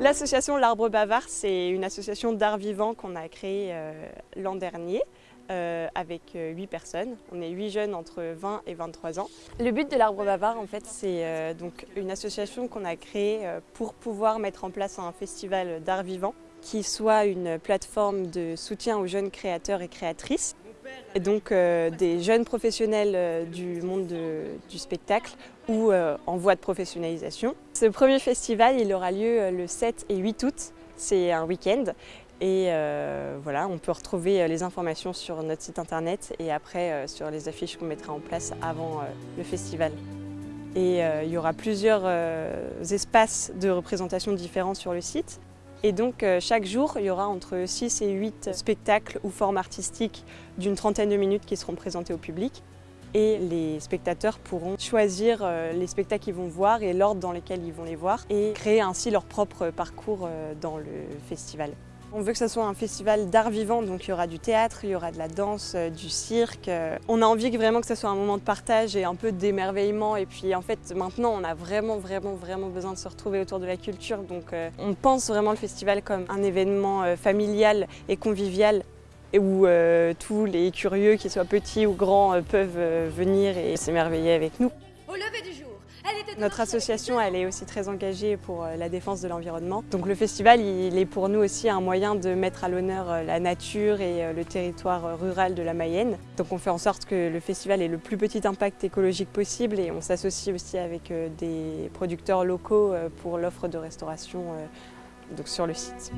L'association L'Arbre Bavard, c'est une association d'art vivant qu'on a créée euh, l'an dernier. Euh, avec 8 euh, personnes. On est 8 jeunes entre 20 et 23 ans. Le but de l'Arbre Bavard, en fait, c'est donc une association qu'on a créée pour pouvoir mettre en place un festival d'art vivant qui soit une plateforme de soutien aux jeunes créateurs et créatrices et donc euh, des jeunes professionnels euh, du monde du spectacle ou euh, en voie de professionnalisation. Ce premier festival il aura lieu le 7 et 8 août, c'est un week-end et voilà, on peut retrouver les informations sur notre site internet et après sur les affiches qu'on mettra en place avant le festival. Et il y aura plusieurs espaces de représentation différents sur le site. Et donc euh, chaque jour, il y aura entre 6 et 8 spectacles ou formes artistiques d'une trentaine de minutes qui seront présentés au public. Et les spectateurs pourront choisir euh, les spectacles qu'ils vont voir et l'ordre dans lequel ils vont les voir et créer ainsi leur propre parcours euh, dans le festival. On veut que ce soit un festival d'art vivant, donc il y aura du théâtre, il y aura de la danse, euh, du cirque. On a envie vraiment que ce soit un moment de partage et un peu d'émerveillement. Et puis en fait, maintenant, on a vraiment, vraiment, vraiment besoin de se retrouver autour de la culture. Donc euh, on pense vraiment le festival comme un événement euh, familial et convivial où tous les curieux, qu'ils soient petits ou grands, peuvent venir et s'émerveiller avec nous. Notre association elle est aussi très engagée pour euh, la défense de l'environnement. Donc le festival il est pour nous aussi un moyen de mettre à l'honneur euh, la nature et euh, le territoire rural de la Mayenne. Donc on fait en sorte que le festival ait le plus petit impact écologique possible et on s'associe aussi avec des producteurs locaux pour l'offre de restauration sur le site.